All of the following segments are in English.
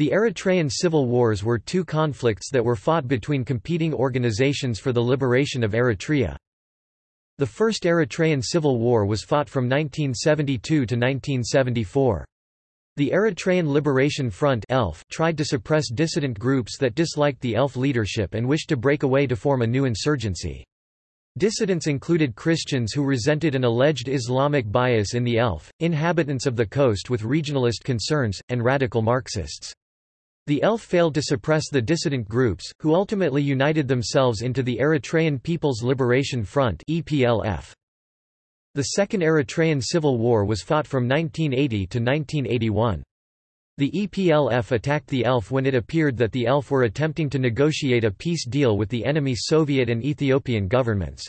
The Eritrean civil wars were two conflicts that were fought between competing organizations for the liberation of Eritrea. The First Eritrean Civil War was fought from 1972 to 1974. The Eritrean Liberation Front ELF tried to suppress dissident groups that disliked the ELF leadership and wished to break away to form a new insurgency. Dissidents included Christians who resented an alleged Islamic bias in the ELF, inhabitants of the coast with regionalist concerns, and radical Marxists. The ELF failed to suppress the dissident groups, who ultimately united themselves into the Eritrean People's Liberation Front. The Second Eritrean Civil War was fought from 1980 to 1981. The EPLF attacked the ELF when it appeared that the ELF were attempting to negotiate a peace deal with the enemy Soviet and Ethiopian governments.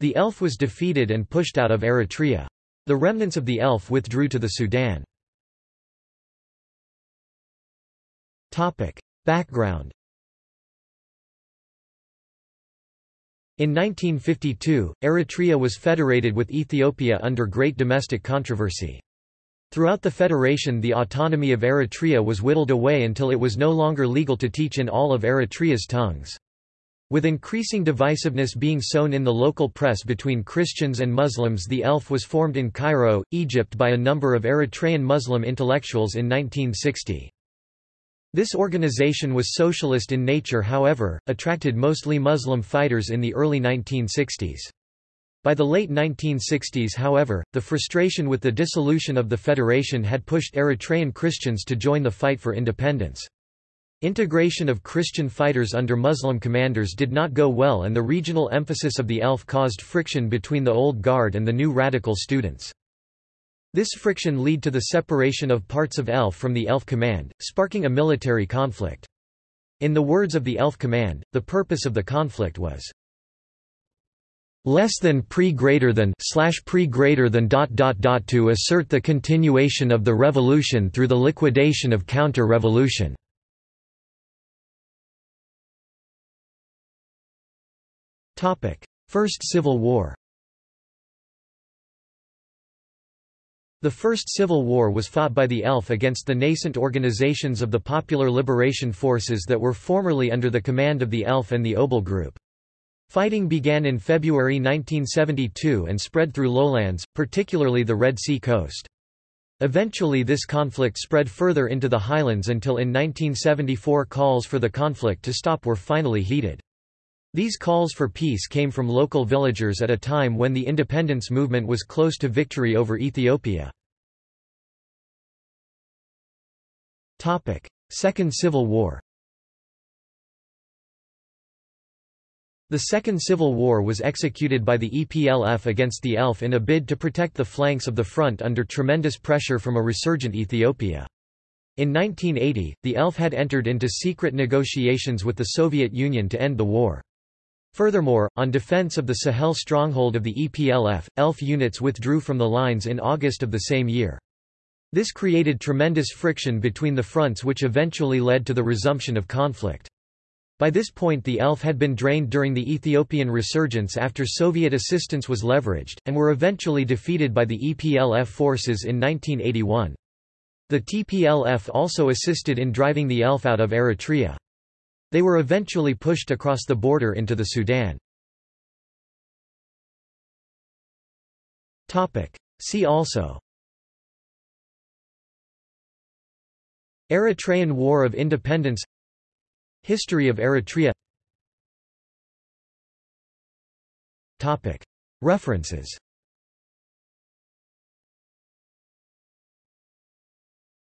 The ELF was defeated and pushed out of Eritrea. The remnants of the ELF withdrew to the Sudan. Background In 1952, Eritrea was federated with Ethiopia under great domestic controversy. Throughout the federation the autonomy of Eritrea was whittled away until it was no longer legal to teach in all of Eritrea's tongues. With increasing divisiveness being sown in the local press between Christians and Muslims the ELF was formed in Cairo, Egypt by a number of Eritrean Muslim intellectuals in 1960. This organization was socialist in nature however, attracted mostly Muslim fighters in the early 1960s. By the late 1960s however, the frustration with the dissolution of the federation had pushed Eritrean Christians to join the fight for independence. Integration of Christian fighters under Muslim commanders did not go well and the regional emphasis of the ELF caused friction between the old guard and the new radical students. This friction led to the separation of parts of ELF from the ELF command, sparking a military conflict. In the words of the ELF command, the purpose of the conflict was less than pre greater than slash pre greater than dot dot dot to assert the continuation of the revolution through the liquidation of counter-revolution. Topic: First Civil War. The First Civil War was fought by the ELF against the nascent organizations of the Popular Liberation Forces that were formerly under the command of the ELF and the Obel Group. Fighting began in February 1972 and spread through lowlands, particularly the Red Sea coast. Eventually this conflict spread further into the highlands until in 1974 calls for the conflict to stop were finally heeded. These calls for peace came from local villagers at a time when the independence movement was close to victory over Ethiopia. Second Civil War The Second Civil War was executed by the EPLF against the ELF in a bid to protect the flanks of the front under tremendous pressure from a resurgent Ethiopia. In 1980, the ELF had entered into secret negotiations with the Soviet Union to end the war. Furthermore, on defense of the Sahel stronghold of the EPLF, ELF units withdrew from the lines in August of the same year. This created tremendous friction between the fronts which eventually led to the resumption of conflict. By this point the ELF had been drained during the Ethiopian resurgence after Soviet assistance was leveraged, and were eventually defeated by the EPLF forces in 1981. The TPLF also assisted in driving the ELF out of Eritrea. They were eventually pushed across the border into the Sudan. See also. Eritrean War of Independence. History of Eritrea. References